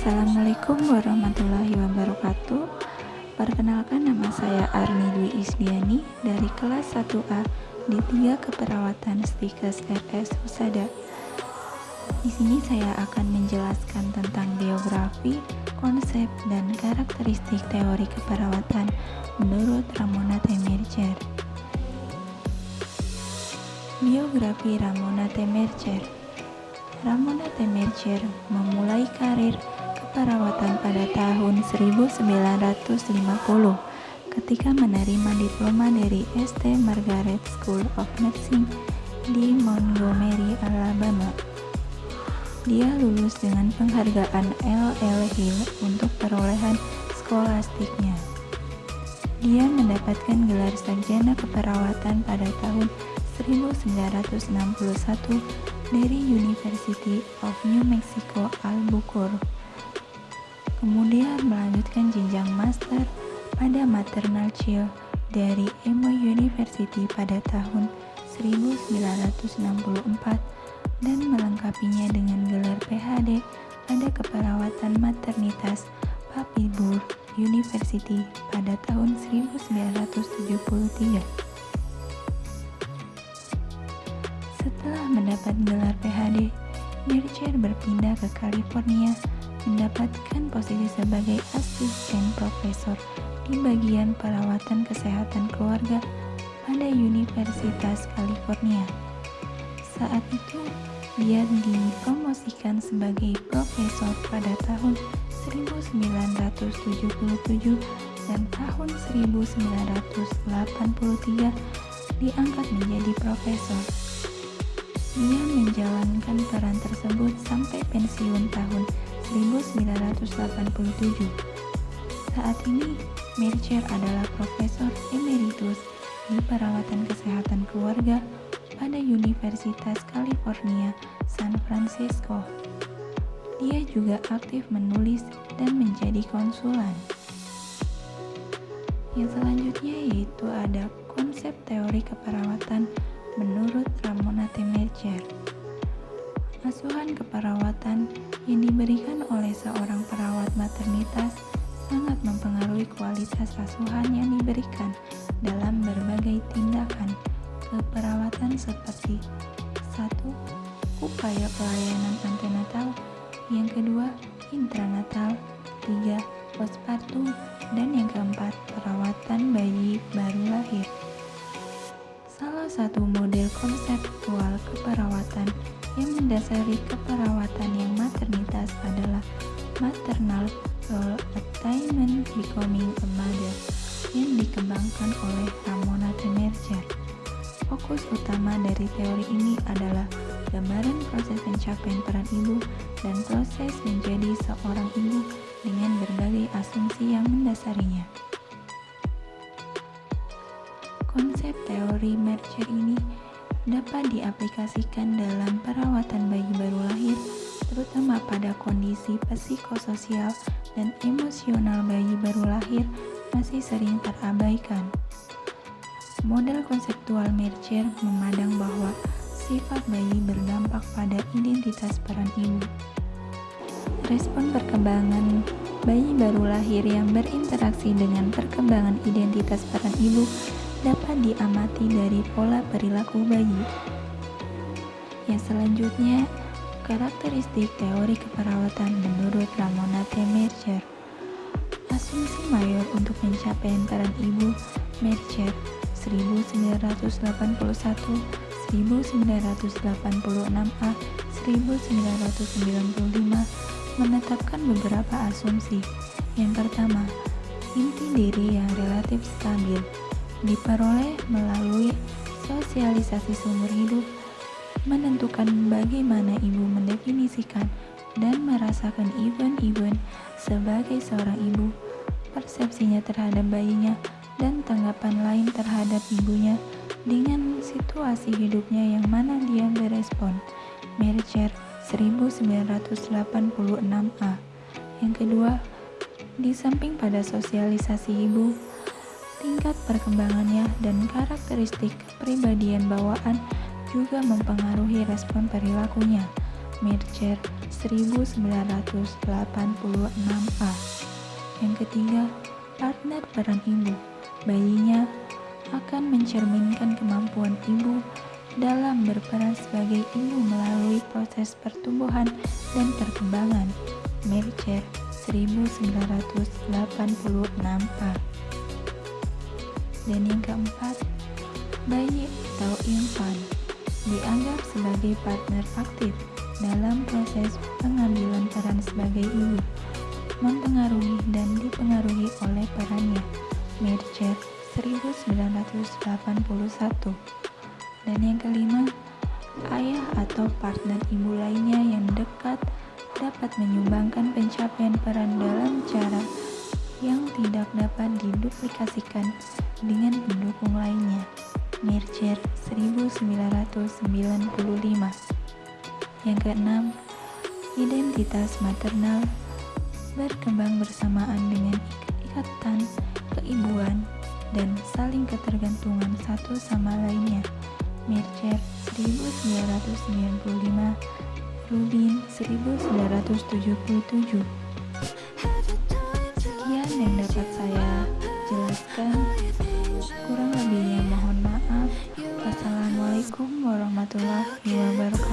Assalamualaikum warahmatullahi wabarakatuh Perkenalkan nama saya Arni Dwi Isdiani dari kelas 1A di 3 Keperawatan Stikes RS Husada. Di sini saya akan menjelaskan tentang biografi, konsep, dan karakteristik teori keperawatan menurut Ramona Temercer. Biografi Ramona Temercer Ramona Temercer memulai karir keperawatan pada tahun 1950 ketika menerima diploma dari St. Margaret School of Nursing di Montgomery, Alabama. Dia lulus dengan penghargaan L.L. Hill untuk perolehan skolastiknya. Dia mendapatkan gelar sarjana keperawatan pada tahun 1961 dari University of New Mexico Albuquerque. Kemudian melanjutkan jenjang master pada maternal child dari Emory University pada tahun 1964 dan melengkapinya dengan gelar PhD pada keperawatan maternitas Papilbur University pada tahun 1973. Setelah mendapat gelar PhD, Mercer berpindah ke California mendapatkan posisi sebagai asisten profesor di bagian perawatan kesehatan keluarga pada Universitas California. Saat itu, dia dipromosikan sebagai profesor pada tahun 1977 dan tahun 1983 diangkat menjadi profesor. Dia menjalankan peran tersebut sampai pensiun tahun 1987. Saat ini, Mercer adalah Profesor Emeritus di Perawatan Kesehatan Keluarga pada Universitas California, San Francisco. Dia juga aktif menulis dan menjadi konsulan. Yang selanjutnya yaitu ada konsep teori keperawatan menurut Ramona Temercer. Asuhan keperawatan yang diberikan oleh seorang perawat maternitas sangat mempengaruhi kualitas asuhan yang diberikan dalam berbagai tindakan keperawatan seperti satu upaya pelayanan antenatal, yang kedua intranatal, tiga postpartum, dan yang keempat perawatan bayi baru lahir. Satu model konseptual keperawatan yang mendasari keperawatan yang maternitas adalah maternal role attainment becoming a mother yang dikembangkan oleh Ramona Temercer. Fokus utama dari teori ini adalah gambaran proses pencapaian peran ibu dan proses menjadi seorang ibu dengan berbagai asumsi yang mendasarinya. Konsep teori Mercer ini dapat diaplikasikan dalam perawatan bayi baru lahir, terutama pada kondisi psikososial dan emosional bayi baru lahir masih sering terabaikan. Model konseptual Mercer memandang bahwa sifat bayi berdampak pada identitas peran ibu. Respon perkembangan bayi baru lahir yang berinteraksi dengan perkembangan identitas peran ibu diamati dari pola perilaku bayi. Yang selanjutnya, karakteristik teori keperawatan menurut Ramona T. Mercer. Asumsi mayor untuk mencapai peran ibu Mercer 1981, 1986A, 1995 menetapkan beberapa asumsi. Yang pertama, inti diri yang relatif stabil diperoleh melalui sosialisasi sumber hidup, menentukan bagaimana ibu mendefinisikan dan merasakan event-event sebagai seorang ibu, persepsinya terhadap bayinya, dan tanggapan lain terhadap ibunya dengan situasi hidupnya yang mana dia berespon. Mercer 1986A Yang kedua, di samping pada sosialisasi ibu, tingkat perkembangannya dan karakteristik kepribadian bawaan juga mempengaruhi respon perilakunya. Mercer 1986A. Yang ketiga, partner peran ibu. Bayinya akan mencerminkan kemampuan ibu dalam berperan sebagai ibu melalui proses pertumbuhan dan perkembangan. Mercer 1986A. Dan yang keempat, bayi atau infan dianggap sebagai partner aktif dalam proses pengambilan peran sebagai ibu, mempengaruhi dan dipengaruhi oleh perannya. Mercer 1981 Dan yang kelima, ayah atau partner ibu lainnya yang dekat dapat menyumbangkan pencapaian peran dalam cara yang tidak dapat diduplikasikan dengan pendukung lainnya. Mercer 1995 Yang keenam, identitas maternal berkembang bersamaan dengan ikatan keibuan dan saling ketergantungan satu sama lainnya. Mercer 1995 Rubin 1977 warahmatullahi wabarakatuh